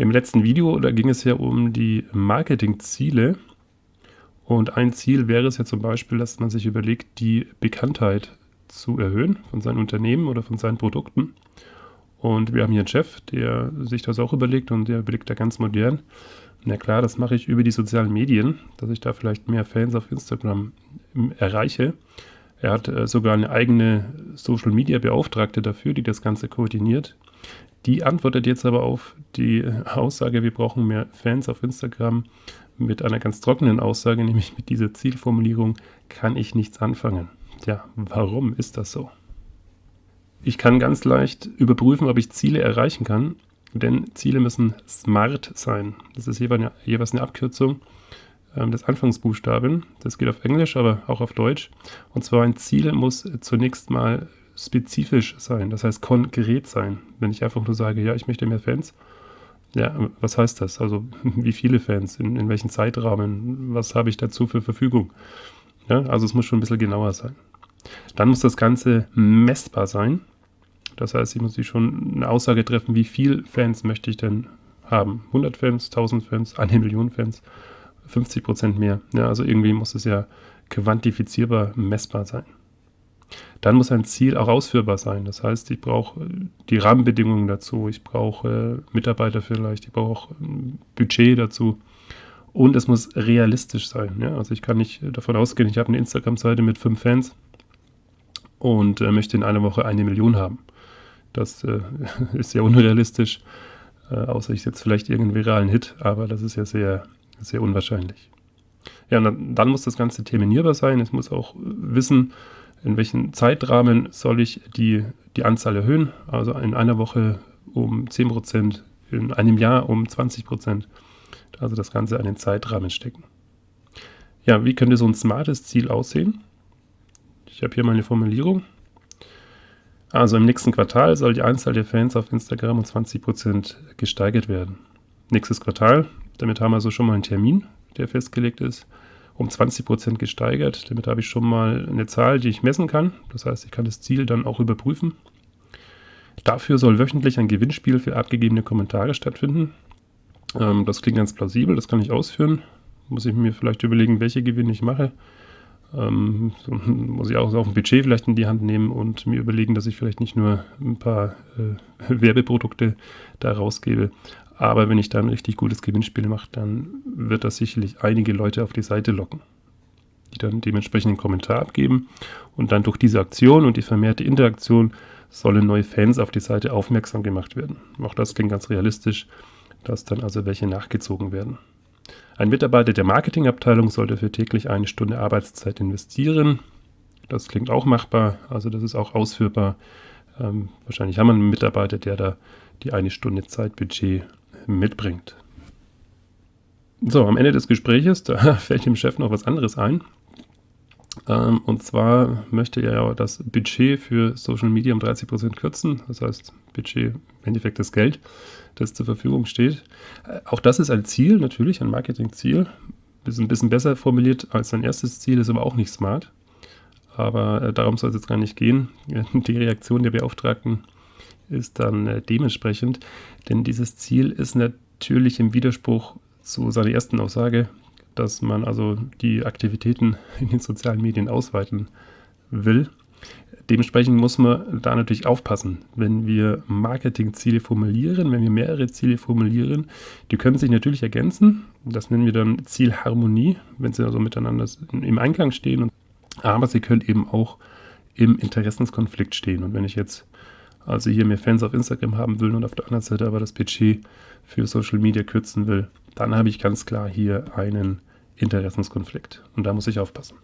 Im letzten Video, da ging es ja um die Marketingziele. Und ein Ziel wäre es ja zum Beispiel, dass man sich überlegt, die Bekanntheit zu erhöhen von seinen Unternehmen oder von seinen Produkten. Und wir haben hier einen Chef, der sich das auch überlegt und der überlegt da ganz modern. Na klar, das mache ich über die sozialen Medien, dass ich da vielleicht mehr Fans auf Instagram erreiche. Er hat äh, sogar eine eigene Social Media Beauftragte dafür, die das Ganze koordiniert. Die antwortet jetzt aber auf die Aussage, wir brauchen mehr Fans auf Instagram mit einer ganz trockenen Aussage, nämlich mit dieser Zielformulierung kann ich nichts anfangen. Tja, warum ist das so? Ich kann ganz leicht überprüfen, ob ich Ziele erreichen kann, denn Ziele müssen smart sein. Das ist jeweils eine Abkürzung ähm, des Anfangsbuchstaben. Das geht auf Englisch, aber auch auf Deutsch. Und zwar ein Ziel muss zunächst mal spezifisch sein, das heißt konkret sein. Wenn ich einfach nur sage, ja, ich möchte mehr Fans, ja, was heißt das? Also wie viele Fans, in, in welchen Zeitrahmen, was habe ich dazu für Verfügung? Ja, also es muss schon ein bisschen genauer sein. Dann muss das Ganze messbar sein. Das heißt, ich muss sich schon eine Aussage treffen, wie viele Fans möchte ich denn haben? 100 Fans, 1000 Fans, eine Million Fans, 50 Prozent mehr. Ja, also irgendwie muss es ja quantifizierbar, messbar sein. Dann muss ein Ziel auch ausführbar sein. Das heißt, ich brauche die Rahmenbedingungen dazu, ich brauche Mitarbeiter vielleicht, ich brauche ein Budget dazu. Und es muss realistisch sein. Ja? Also ich kann nicht davon ausgehen, ich habe eine Instagram-Seite mit fünf Fans und äh, möchte in einer Woche eine Million haben. Das äh, ist ja unrealistisch, äh, außer ich setze vielleicht irgendeinen viralen Hit, aber das ist ja sehr, sehr unwahrscheinlich. Ja, und dann, dann muss das Ganze terminierbar sein. Es muss auch wissen, in welchem Zeitrahmen soll ich die, die Anzahl erhöhen. Also in einer Woche um 10%, in einem Jahr um 20%. Also das Ganze an den Zeitrahmen stecken. Ja, wie könnte so ein smartes Ziel aussehen? Ich habe hier meine Formulierung. Also im nächsten Quartal soll die Anzahl der Fans auf Instagram um 20% gesteigert werden. Nächstes Quartal, damit haben wir so schon mal einen Termin, der festgelegt ist, um 20% gesteigert. Damit habe ich schon mal eine Zahl, die ich messen kann. Das heißt, ich kann das Ziel dann auch überprüfen. Dafür soll wöchentlich ein Gewinnspiel für abgegebene Kommentare stattfinden. Ähm, das klingt ganz plausibel, das kann ich ausführen. Muss ich mir vielleicht überlegen, welche Gewinne ich mache. Ähm, muss ich auch auf ein Budget vielleicht in die Hand nehmen und mir überlegen, dass ich vielleicht nicht nur ein paar äh, Werbeprodukte da rausgebe. Aber wenn ich da ein richtig gutes Gewinnspiel mache, dann wird das sicherlich einige Leute auf die Seite locken, die dann dementsprechend einen Kommentar abgeben. Und dann durch diese Aktion und die vermehrte Interaktion sollen neue Fans auf die Seite aufmerksam gemacht werden. Auch das klingt ganz realistisch, dass dann also welche nachgezogen werden. Ein Mitarbeiter der Marketingabteilung sollte für täglich eine Stunde Arbeitszeit investieren. Das klingt auch machbar, also das ist auch ausführbar. Ähm, wahrscheinlich haben wir einen Mitarbeiter, der da die eine Stunde Zeitbudget mitbringt. So, am Ende des Gespräches, da fällt dem Chef noch was anderes ein. Ähm, und zwar möchte er ja das Budget für Social Media um 30% kürzen. Das heißt, Budget im Endeffekt das Geld das zur Verfügung steht. Äh, auch das ist ein Ziel, natürlich, ein Marketingziel. Ist ein bisschen besser formuliert als sein erstes Ziel, ist aber auch nicht smart. Aber äh, darum soll es jetzt gar nicht gehen. Die Reaktion der Beauftragten ist dann äh, dementsprechend, denn dieses Ziel ist natürlich im Widerspruch zu seiner ersten Aussage, dass man also die Aktivitäten in den sozialen Medien ausweiten will. Dementsprechend muss man da natürlich aufpassen, wenn wir Marketingziele formulieren, wenn wir mehrere Ziele formulieren. Die können sich natürlich ergänzen. Das nennen wir dann Zielharmonie, wenn sie also miteinander im Einklang stehen. Aber sie können eben auch im Interessenskonflikt stehen. Und wenn ich jetzt also hier mehr Fans auf Instagram haben will und auf der anderen Seite aber das Budget für Social Media kürzen will, dann habe ich ganz klar hier einen Interessenskonflikt. Und da muss ich aufpassen.